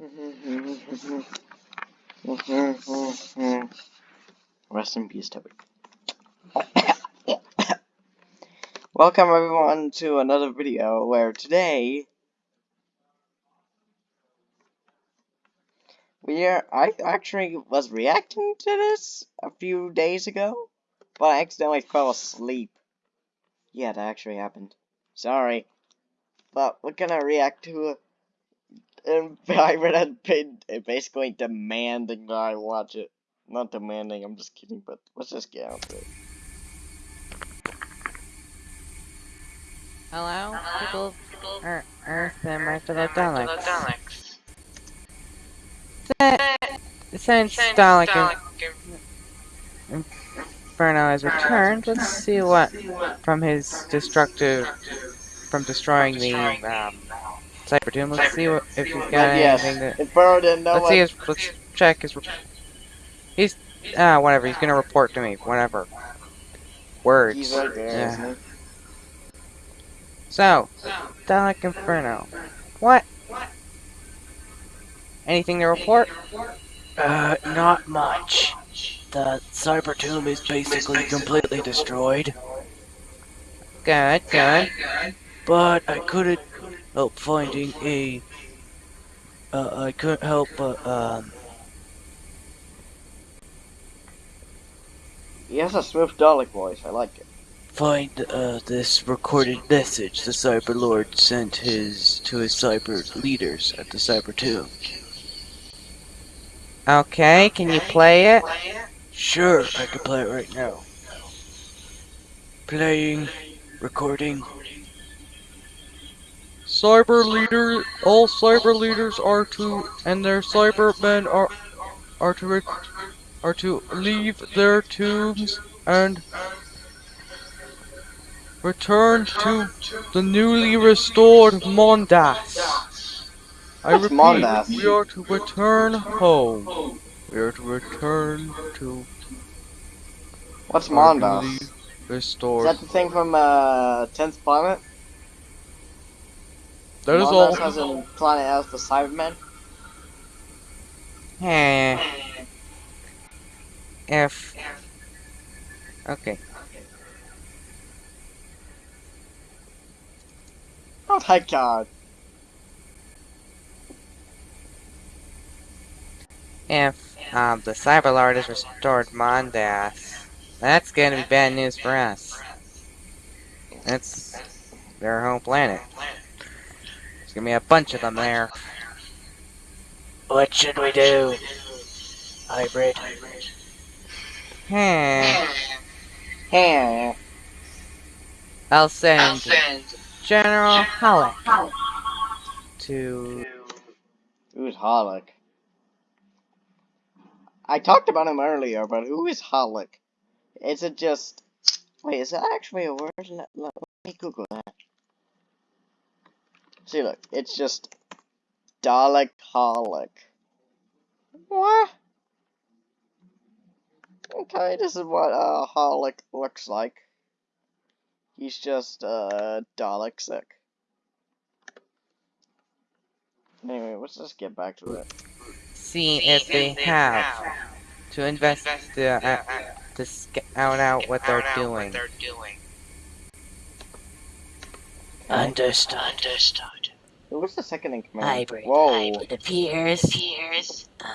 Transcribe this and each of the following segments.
Mm-hmm. Rest in peace, Toby. Welcome everyone to another video where today we are I actually was reacting to this a few days ago, but I accidentally fell asleep. Yeah, that actually happened. Sorry. But we're gonna react to an environment had been basically demanding that I watch it. Not demanding, I'm just kidding, but let's just get out of it. Hello, people of Earth, Earth and my fellow Daleks. Since Dalek Inferno has returned, let's see what from his destructive, from destroying the um, Cyber Tomb. Let's see what if he's got yes, anything that. Inferno didn't know Let's what see his. Let's check his. He's ah whatever. He's gonna report to me. Whatever. Words. he's right there, Yeah. isn't he? So, Dalek Inferno. What? Anything to report? Uh, not much. The Cyber Tomb is basically completely destroyed, Good, good. but I couldn't help finding a. Uh, I couldn't help but, um, He has a smooth Dalek voice, I like it. find, uh, this recorded message the Cyber Lord sent his, to his Cyber leaders at the Cyber Tomb. Okay, can you play it? Sure, I can play it right now. Playing, recording. Cyber leader, all cyber leaders are to, and their cybermen are, are to, are to leave their tombs and return to the newly restored Mondas. I repeat, Mondas? we are to return home. We are to return to What's Mondas? newly Is restored. that the thing from uh, 10th Planet? That is Mondas all. has a planet as the Cybermen? Eh. If. Okay. Oh my god. If um, the Cyberlord has restored Mondas, that's gonna be bad news for us. That's their home planet. There's gonna be a bunch of them there. What should we do? Hybrid. Hmm. Hey. I'll send General Halleck to. Who's Hollick? I talked about him earlier, but who is Hollick? Is it just... Wait, is that actually a word? Let, let me Google that. See, look, it's just Dalek Hollick. What? Okay, this is what uh, Hollick looks like. He's just uh, Dalek sick. Anyway, let's just get back to it. see if they have to invest uh, to scout out what they're doing. Understood. Understood. Who was the second in command? Hybrid. Whoa. It appears, appears um,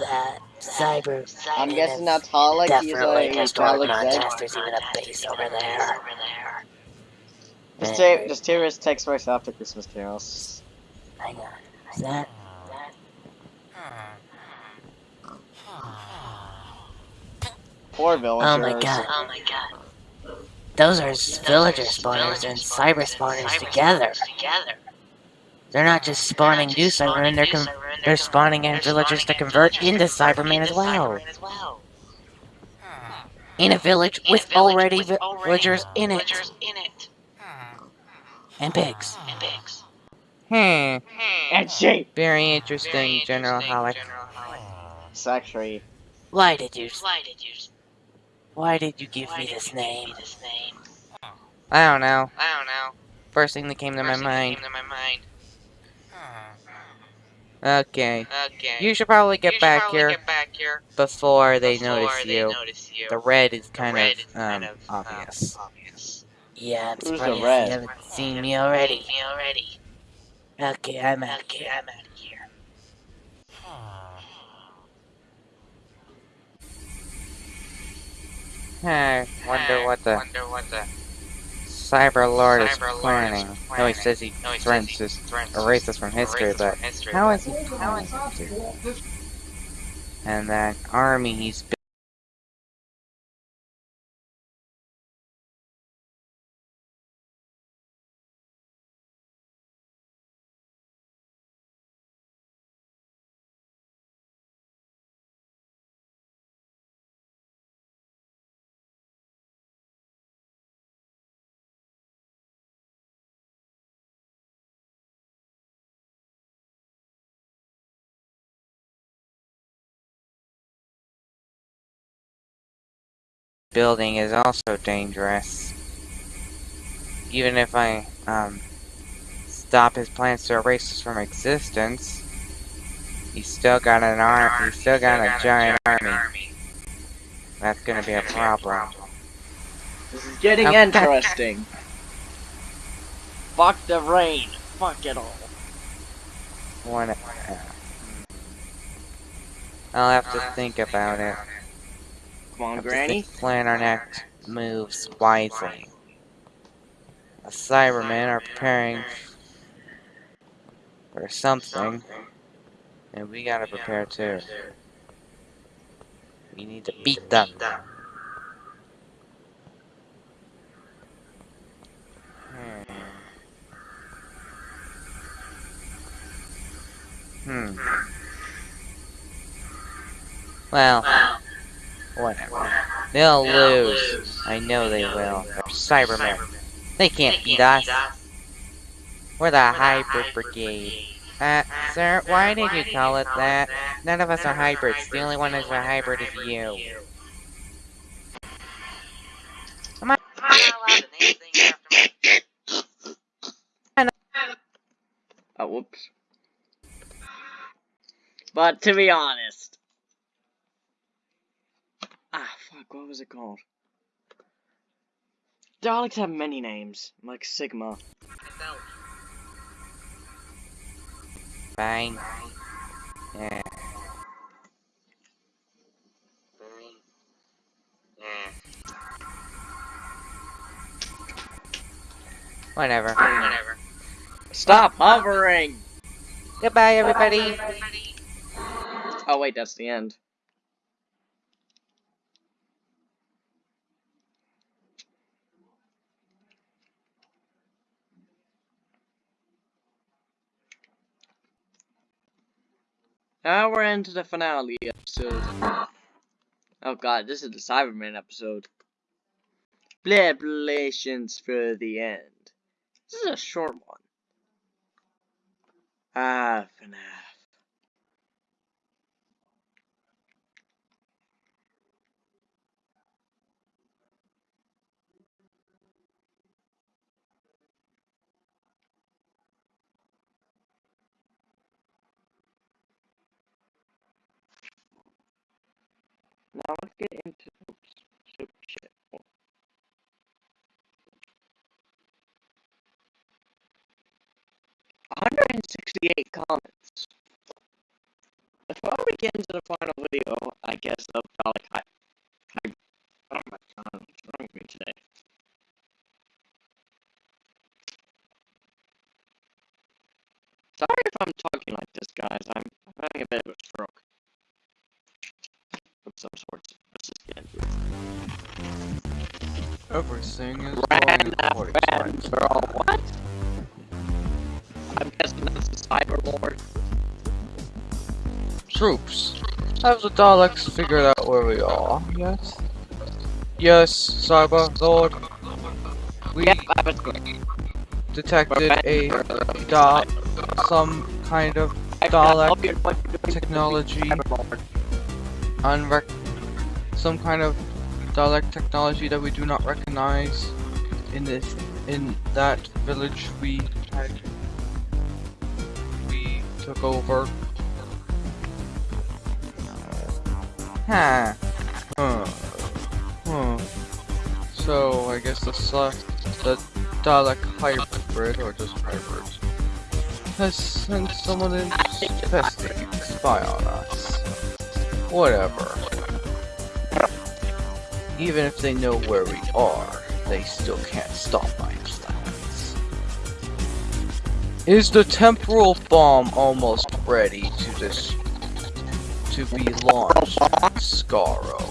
that Cyber. I'm guessing that's Hollick. He's Definitely a destroyed Dalek Zed. Mondas. There's even a base over there. Just tear, just tear his text voice after Christmas carols. Hang on. Is that? Poor villagers. Oh my god. Oh my god. Those are villager spawners and cyber spawners together. They're not just spawning new Cybermen, they're con they're spawning in villagers to convert into Cybermen as well. In a village with already villagers in it. And pigs. Hmm. And she. Very interesting, General Halleck. It's actually. Why did you Why did you give me this name? I don't know. I don't know. First thing that came to my mind. Okay. Okay. You should probably get should back probably here get back here before they before notice they you. notice you. The red is kind red of is kind um of, obvious. Um, obvious. Yeah, I'm Who's the surprised red? you haven't seen me already. Me already. Okay, I'm out okay, here. I'm out of here. I wonder what the Wonder what the Cyber Lord is Cyber is planning. No, he planning. says he No, he says threatens he to threatens to erase us from history, but from history, how but is he to do that? And that army he's building is also dangerous. Even if I um stop his plans to erase us from existence, he's still got an arm. He's still got a giant army. That's gonna be a problem. This is getting Okay. interesting. Fuck the rain. Fuck it all. One. Uh, I'll have to think about it. Come on, Granny. Plan our next moves wisely. The Cybermen are preparing for something, and we gotta prepare too. We need to beat them. Hmm. Hmm. Well, whatever. They'll lose. I know they will. They're Cybermen. They can't beat us. We're the Hybrid Brigade. Uh, sir, why did you call it that? None of us are hybrids. The only one who's a hybrid is you. Am I Oh, whoops. But to be honest. Ah, fuck, what was it called? Daleks have many names, like Sigma. Fine. Yeah. Whatever. Whatever. Stop hovering! Goodbye, everybody. Oh, wait, that's the end. Now we're into the finale episode. Oh god, this is the Cyberman episode. Preparations for the end. This is a short one. Ah, FNAF. Now let's get into oops, soup shit. 168 comments. Before we get into the final video, I guess of Dalek is Ran FM girl, what? I'm guessing that's the Cyber Lord. Troops. Have the Daleks figured out where we are? Yes. Yes, Cyber Lord. We Yep, I was detected a da some kind of Dalek technology. unrec some kind of Dalek technology that we do not recognize in this in that village we had we took over. Huh. Huh. Huh. So I guess the uh, the Dalek hybrid or just hybrid has sent someone in to spy on us. Whatever. Even if they know where we are, they still can't stop my plans. Is the temporal bomb almost ready to to be launched, Skaro?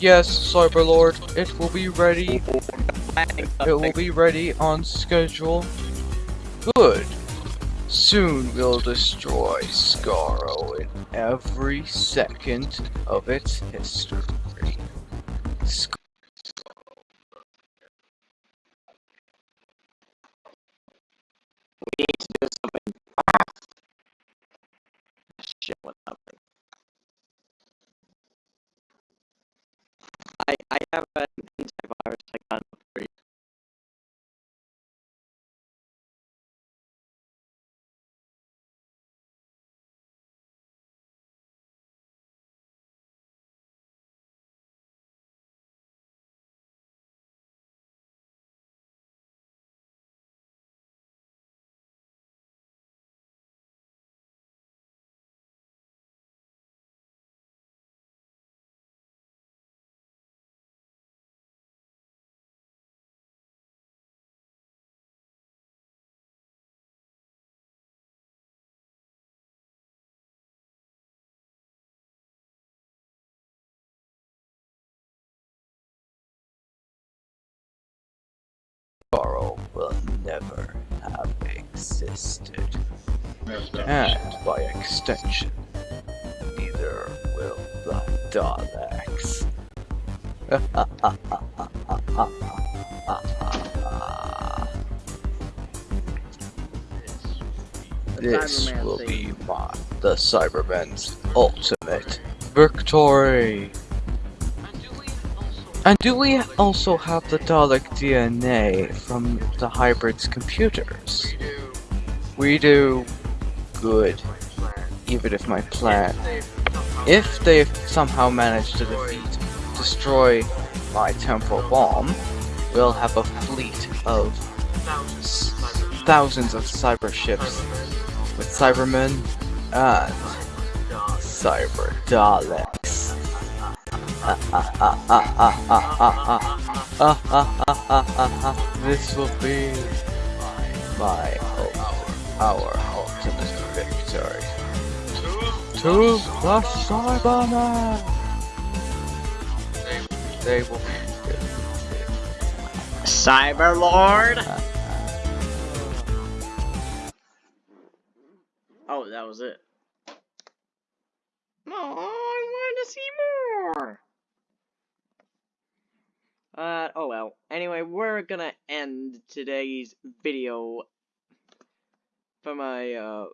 Yes, Cyberlord, it will be ready. It will be ready on schedule. Good. Soon we'll destroy Skaro in every second of its history. We need to do something. Shit, what happened? I I have an Will never have existed. And by extension, neither will the Daleks. This will be my the Cybermen's ultimate victory. And do we also have the Dalek DNA from the hybrid's computers? We do. Good. Even if my plan. If they somehow manage to defeat, destroy my temporal bomb, we'll have a fleet of thousands of cyber ships with Cybermen and Cyber Daleks. This will be my ult- our ultimate victory. To the Cybermen! They, they will be Cyberlord. Oh, that was it. No, I want to see more. Uh, oh well. Anyway, we're gonna end today's video for my, uh,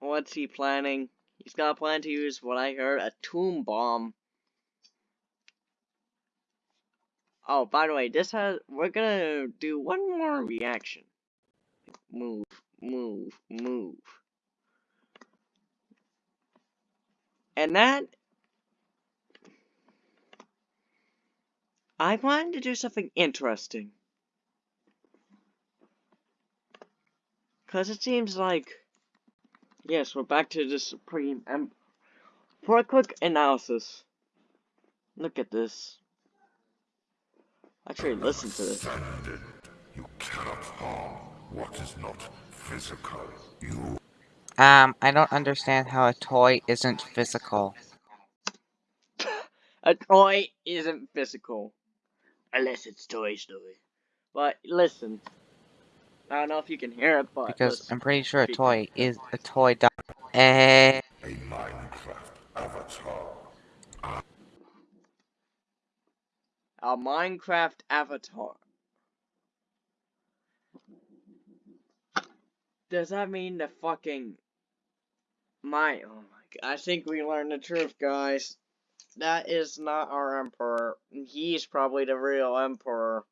what's he planning? He's got a plan to use what I heard, a tomb bomb. Oh, by the way, this has, we're gonna do one more reaction. Move, move, move. And that I wanted to do something interesting. Because it seems like. Yes, we're back to the Supreme Em- For a quick analysis. Look at this. Actually, listen to this. Offended. You cannot harm what is not physical. You Um, I don't understand how a toy isn't physical. A toy isn't physical. Unless it's Toy Story. But listen. I don't know if you can hear it, but. Because listen. I'm pretty sure a toy is a toy. Do- eh. a Minecraft avatar. A Minecraft avatar. Does that mean the fucking my oh my god I think we learned the truth guys. That is not our emperor. He's probably the real emperor.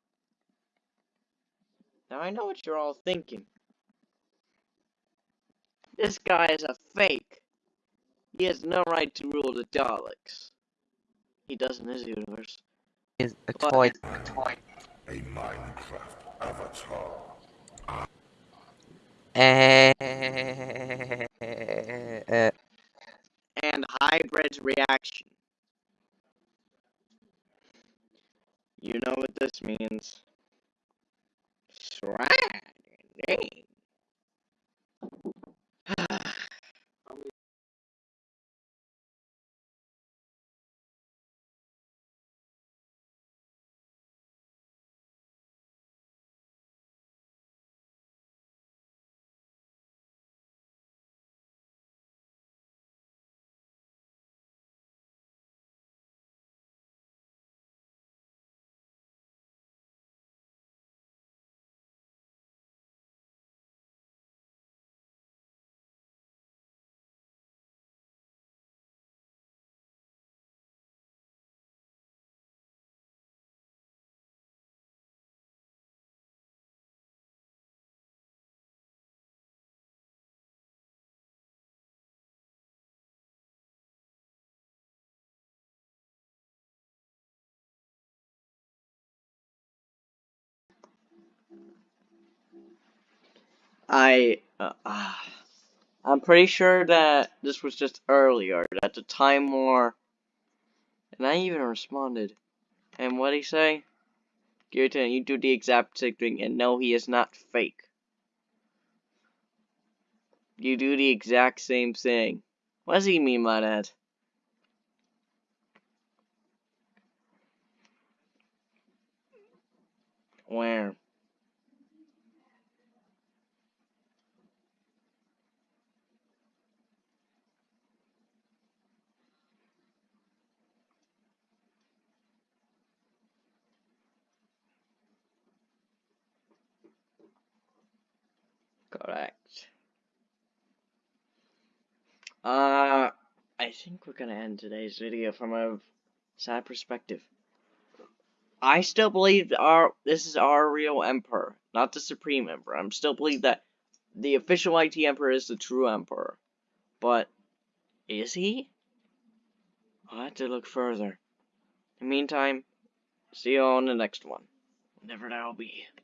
Now I know what you're all thinking. This guy is a fake. He has no right to rule the Daleks. He does in his universe. Is a But- toy. A Minecraft avatar. Eh, uh, And hybrid's reaction. You know what this means. Shredding. I, uh, ah. I'm pretty sure that this was just earlier, that the Time War, and I even responded. And what would he say? Kirtan, you do the exact same thing, and no, he is not fake. You do the exact same thing. What does he mean by that? Where? Correct. Uh, I think we're gonna end today's video from a sad perspective. I still believe our this is our real emperor, not the supreme emperor. I'm still believe that the official IT emperor is the true emperor. But is he? I'll have to look further. In the meantime, see you on the next one. Whenever that'll be.